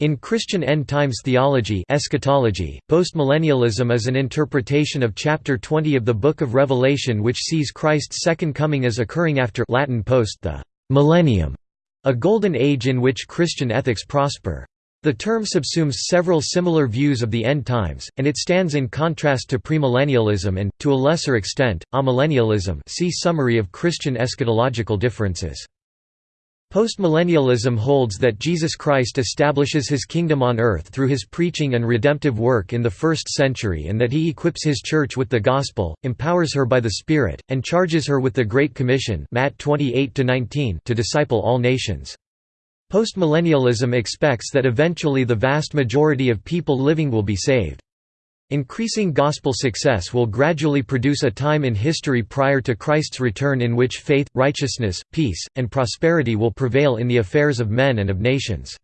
In Christian end-times theology eschatology, postmillennialism is an interpretation of chapter 20 of the Book of Revelation which sees Christ's second coming as occurring after Latin post the millennium, a golden age in which Christian ethics prosper. The term subsumes several similar views of the end times, and it stands in contrast to premillennialism and, to a lesser extent, amillennialism see Summary of Christian eschatological differences. Postmillennialism holds that Jesus Christ establishes his kingdom on earth through his preaching and redemptive work in the first century and that he equips his church with the gospel, empowers her by the Spirit, and charges her with the Great Commission Matt 28 to disciple all nations. Postmillennialism expects that eventually the vast majority of people living will be saved. Increasing gospel success will gradually produce a time in history prior to Christ's return in which faith, righteousness, peace, and prosperity will prevail in the affairs of men and of nations.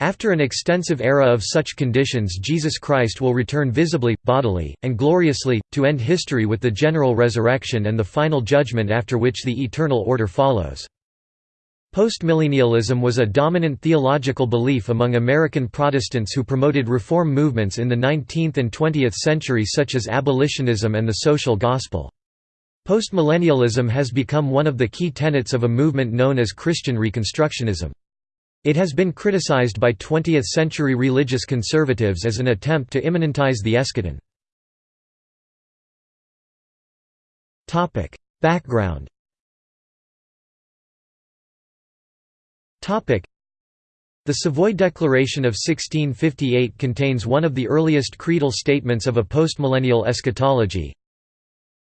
After an extensive era of such conditions Jesus Christ will return visibly, bodily, and gloriously, to end history with the general resurrection and the final judgment after which the eternal order follows. Postmillennialism was a dominant theological belief among American Protestants who promoted reform movements in the 19th and 20th century such as abolitionism and the social gospel. Postmillennialism has become one of the key tenets of a movement known as Christian Reconstructionism. It has been criticized by 20th-century religious conservatives as an attempt to immanentize the eschaton. Background The Savoy Declaration of 1658 contains one of the earliest creedal statements of a postmillennial eschatology,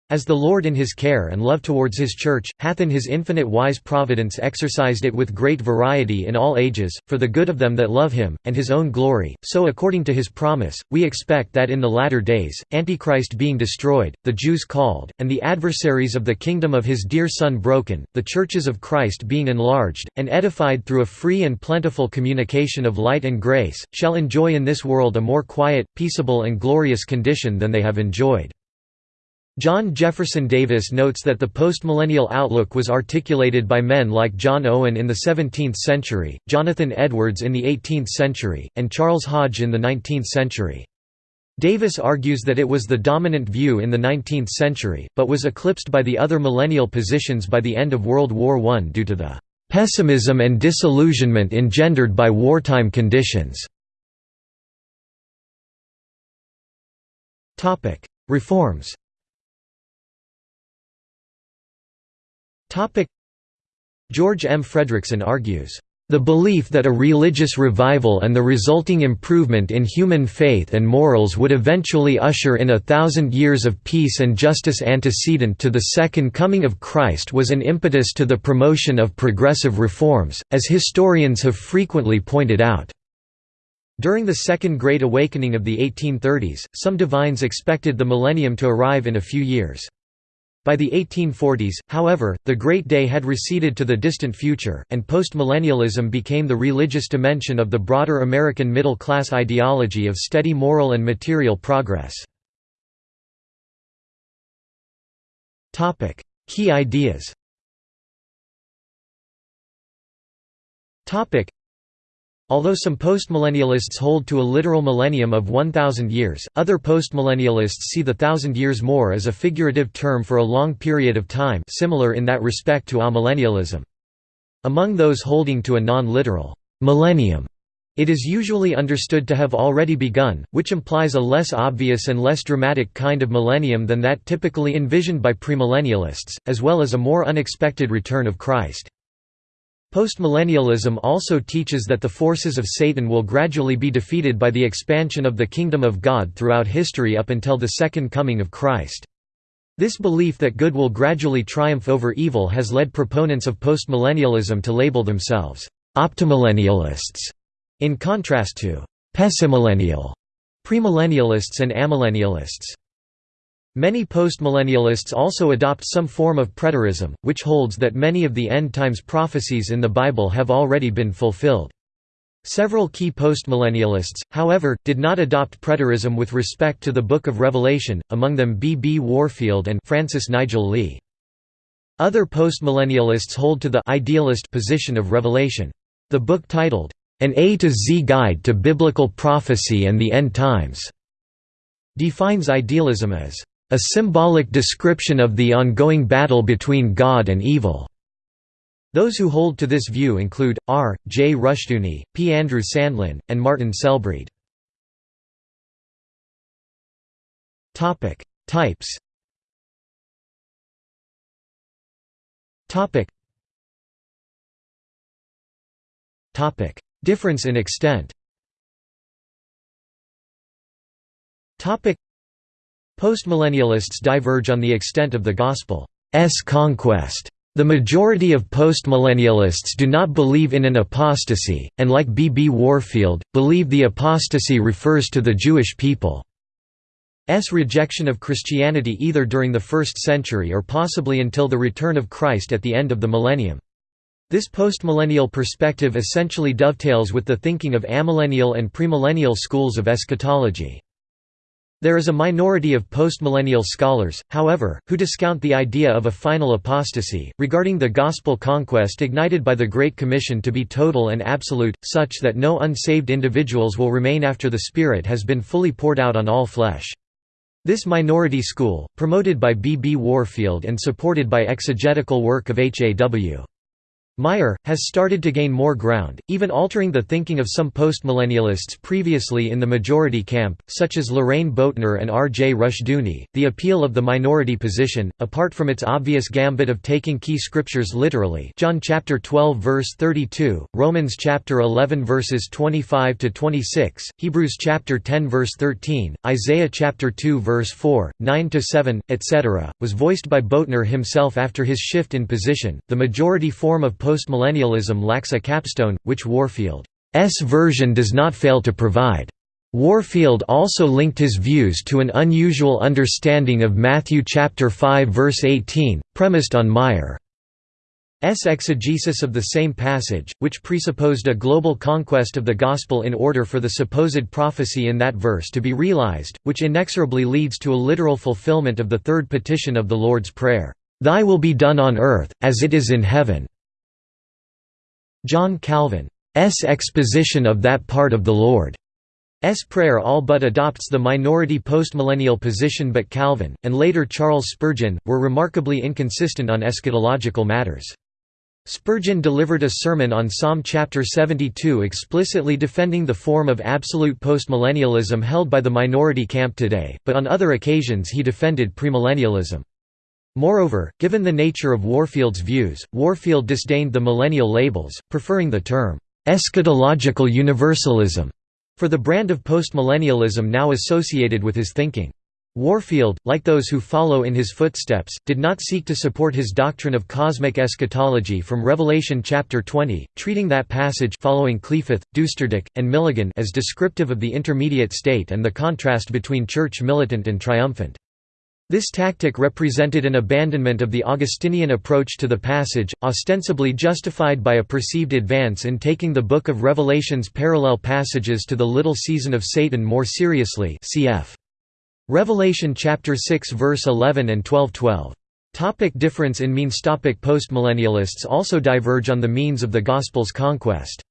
as the Lord in his care and love towards his Church, hath in his infinite wise providence exercised it with great variety in all ages, for the good of them that love him, and his own glory, so according to his promise, we expect that in the latter days, Antichrist being destroyed, the Jews called, and the adversaries of the kingdom of his dear Son broken, the churches of Christ being enlarged, and edified through a free and plentiful communication of light and grace, shall enjoy in this world a more quiet, peaceable and glorious condition than they have enjoyed. John Jefferson Davis notes that the postmillennial outlook was articulated by men like John Owen in the 17th century, Jonathan Edwards in the 18th century, and Charles Hodge in the 19th century. Davis argues that it was the dominant view in the 19th century, but was eclipsed by the other millennial positions by the end of World War I due to the "...pessimism and disillusionment engendered by wartime conditions." Reforms George M. Fredrickson argues, "...the belief that a religious revival and the resulting improvement in human faith and morals would eventually usher in a thousand years of peace and justice antecedent to the second coming of Christ was an impetus to the promotion of progressive reforms, as historians have frequently pointed out." During the Second Great Awakening of the 1830s, some divines expected the millennium to arrive in a few years. By the 1840s, however, the Great Day had receded to the distant future, and postmillennialism became the religious dimension of the broader American middle-class ideology of steady moral and material progress. Key ideas Although some postmillennialists hold to a literal millennium of 1,000 years, other postmillennialists see the thousand years more as a figurative term for a long period of time similar in that respect to amillennialism. Among those holding to a non-literal millennium, it is usually understood to have already begun, which implies a less obvious and less dramatic kind of millennium than that typically envisioned by premillennialists, as well as a more unexpected return of Christ. Postmillennialism also teaches that the forces of Satan will gradually be defeated by the expansion of the kingdom of God throughout history up until the second coming of Christ. This belief that good will gradually triumph over evil has led proponents of postmillennialism to label themselves optimillennialists, in contrast to pessimillennial, premillennialists and amillennialists. Many postmillennialists also adopt some form of preterism, which holds that many of the end times prophecies in the Bible have already been fulfilled. Several key postmillennialists, however, did not adopt preterism with respect to the Book of Revelation, among them B. B. Warfield and Francis Nigel Lee. Other postmillennialists hold to the idealist position of Revelation. The book titled, An A to Z Guide to Biblical Prophecy and the End Times", defines idealism as a symbolic description of the ongoing battle between God and evil. Those who hold to this view include, R. J. Rushdoony, P. Andrew Sandlin, and Martin Selbrede. Types Difference in extent Postmillennialists diverge on the extent of the Gospel's conquest. The majority of postmillennialists do not believe in an apostasy, and like B. B. Warfield, believe the apostasy refers to the Jewish people's rejection of Christianity either during the first century or possibly until the return of Christ at the end of the millennium. This postmillennial perspective essentially dovetails with the thinking of amillennial and premillennial schools of eschatology. There is a minority of postmillennial scholars, however, who discount the idea of a final apostasy, regarding the gospel conquest ignited by the Great Commission to be total and absolute, such that no unsaved individuals will remain after the Spirit has been fully poured out on all flesh. This minority school, promoted by B. B. Warfield and supported by exegetical work of H. A. W. Meyer, has started to gain more ground, even altering the thinking of some postmillennialists previously in the majority camp, such as Lorraine Boettner and R. J. Rushdoony. The appeal of the minority position, apart from its obvious gambit of taking key scriptures literally John chapter 12 verse 32, Romans chapter 11 verses 25 to 26, Hebrews chapter 10 verse 13, Isaiah chapter 2 verse 4, 9 to 7, etc., was voiced by Boettner himself after his shift in position. The majority form of postmillennialism lacks a capstone, which Warfield's version does not fail to provide. Warfield also linked his views to an unusual understanding of Matthew chapter 5 verse 18, premised on Meyer's exegesis of the same passage, which presupposed a global conquest of the gospel in order for the supposed prophecy in that verse to be realized, which inexorably leads to a literal fulfillment of the third petition of the Lord's Prayer, "'Thy will be done on earth, as it is in heaven' John Calvin's exposition of that part of the Lord's prayer all but adopts the minority postmillennial position but Calvin, and later Charles Spurgeon, were remarkably inconsistent on eschatological matters. Spurgeon delivered a sermon on Psalm chapter 72 explicitly defending the form of absolute postmillennialism held by the minority camp today, but on other occasions he defended premillennialism. Moreover, given the nature of Warfield's views, Warfield disdained the millennial labels, preferring the term, "'eschatological universalism' for the brand of postmillennialism now associated with his thinking. Warfield, like those who follow in his footsteps, did not seek to support his doctrine of cosmic eschatology from Revelation chapter 20, treating that passage following Kliefoth, Düsterdieck, and Milligan as descriptive of the intermediate state and the contrast between church militant and triumphant. This tactic represented an abandonment of the Augustinian approach to the passage, ostensibly justified by a perceived advance in taking the Book of Revelation's parallel passages to the little season of Satan more seriously cf. Revelation chapter 6 verse 11 and 12:12. Topic difference in means Topic Postmillennialists also diverge on the means of the Gospel's conquest.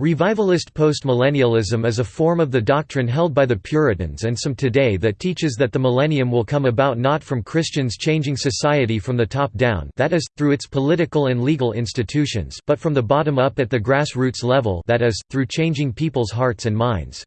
Revivalist postmillennialism is a form of the doctrine held by the Puritans and some today that teaches that the millennium will come about not from Christians changing society from the top down that is, through its political and legal institutions but from the bottom up at the grassroots level that is, through changing people's hearts and minds.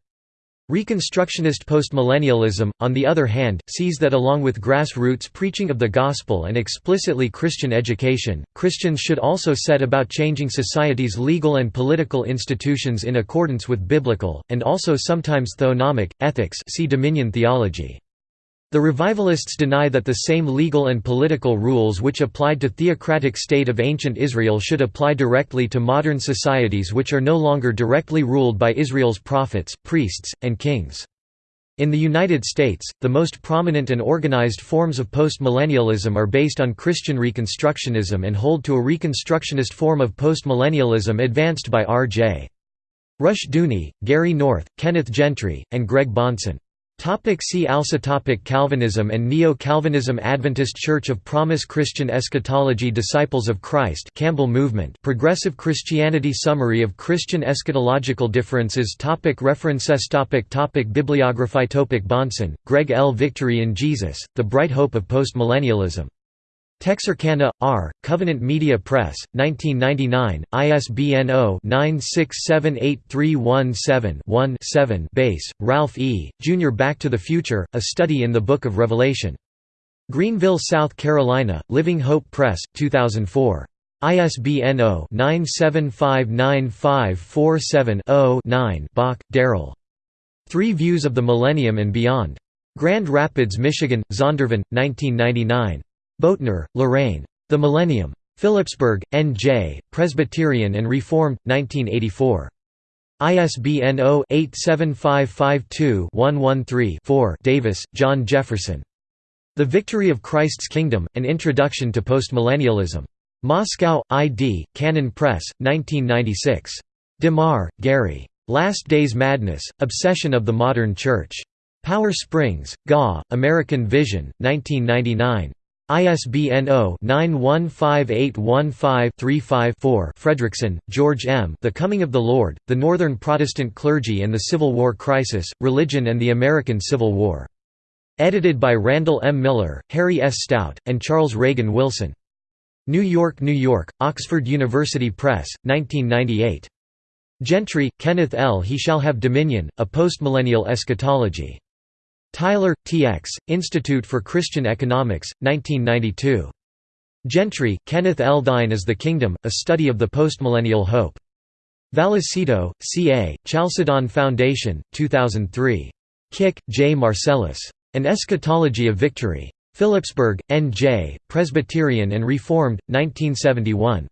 Reconstructionist postmillennialism, on the other hand, sees that along with grassroots preaching of the gospel and explicitly Christian education, Christians should also set about changing society's legal and political institutions in accordance with biblical, and also sometimes theonomic, ethics see dominion theology. The revivalists deny that the same legal and political rules which applied to theocratic state of ancient Israel should apply directly to modern societies which are no longer directly ruled by Israel's prophets, priests, and kings. In the United States, the most prominent and organized forms of postmillennialism are based on Christian Reconstructionism and hold to a Reconstructionist form of postmillennialism advanced by R.J. Rushdoony, Gary North, Kenneth Gentry, and Greg Bahnsen. Topic see also topic Calvinism and Neo-Calvinism Adventist Church of Promise Christian Eschatology Disciples of Christ Campbell Movement Progressive Christianity Summary of Christian eschatological differences topic References topic topic Bibliography topic Bahnsen, Greg L. Victory in Jesus, The Bright Hope of Postmillennialism. Texarkana, R., Covenant Media Press, 1999, ISBN 0-9678317-1-7 Bass, Ralph E., Jr. Back to the Future, A Study in the Book of Revelation. Greenville, South Carolina, Living Hope Press, 2004. ISBN 0-9759547-0-9 Bock, Darrell. Three Views of the Millennium and Beyond. Grand Rapids, Michigan, Zondervan, 1999. Boettner, Lorraine. The Millennium. Phillipsburg, N.J., Presbyterian and Reformed, 1984. ISBN 0-87552-113-4 Davis, John Jefferson. The Victory of Christ's Kingdom, An Introduction to Postmillennialism. Moscow, I.D., Canon Press, 1996. DeMar, Gary. Last Days Madness, Obsession of the Modern Church. Powder Springs, GA, American Vision, 1999. ISBN 0-915815-35-4 Fredrickson, George M. The Coming of the Lord, The Northern Protestant Clergy and the Civil War Crisis, Religion and the American Civil War. Edited by Randall M. Miller, Harry S. Stout, and Charles Reagan Wilson. New York, New York, Oxford University Press, 1998. Gentry, Kenneth L. He Shall Have Dominion, A Postmillennial Eschatology. Tyler, T.X., Institute for Christian Economics, 1992. Gentry, Kenneth L. Thine is the Kingdom, A Study of the Postmillennial Hope. Vallecito, C.A., Chalcedon Foundation, 2003. Kik, J. Marcellus. An Eschatology of Victory. Phillipsburg, N.J., Presbyterian and Reformed, 1971.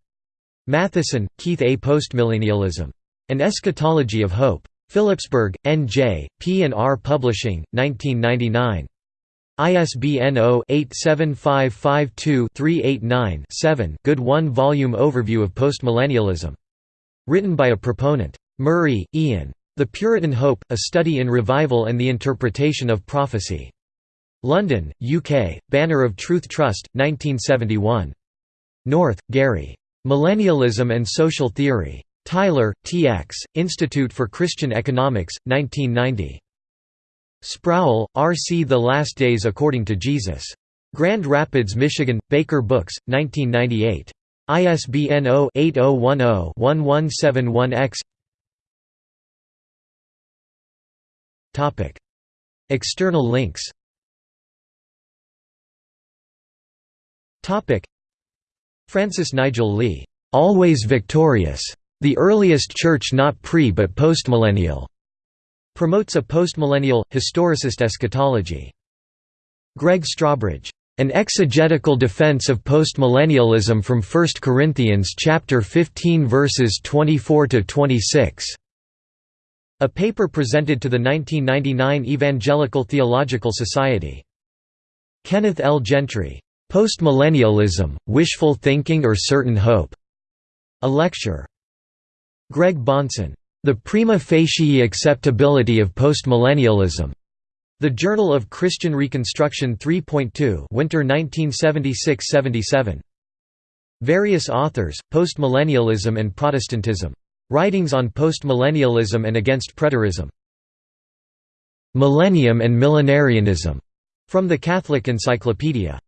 Mathison, Keith A. Postmillennialism. An Eschatology of Hope. Phillipsburg, N.J., P&R Publishing, 1999. ISBN 0-87552-389-7 Good one-volume overview of postmillennialism. Written by a proponent. Murray, Ian. The Puritan Hope, A Study in Revival and the Interpretation of Prophecy. London, UK, Banner of Truth Trust, 1971. North, Gary. Millennialism and Social Theory. Tyler, T.X., Institute for Christian Economics, 1990. Sproul, R.C. The Last Days According to Jesus. Grand Rapids, Michigan, Baker Books, 1998. ISBN 0-8010-1171-X External links Francis Nigel Lee, "'Always Victorious' The earliest church not pre but postmillennial promotes a postmillennial, historicist eschatology. Greg Strawbridge, An Exegetical Defense of Postmillennialism from 1 Corinthians chapter 15 verses 24 to 26. A paper presented to the 1999 Evangelical Theological Society. Kenneth L. Gentry, Postmillennialism, Wishful Thinking or Certain Hope. A lecture. Greg Bahnsen, The Prima Facie Acceptability of Postmillennialism. The Journal of Christian Reconstruction 3.2 Winter 1976–77. Various authors, Postmillennialism and Protestantism. Writings on Postmillennialism and Against Preterism. Millennium and Millenarianism. From the Catholic Encyclopedia.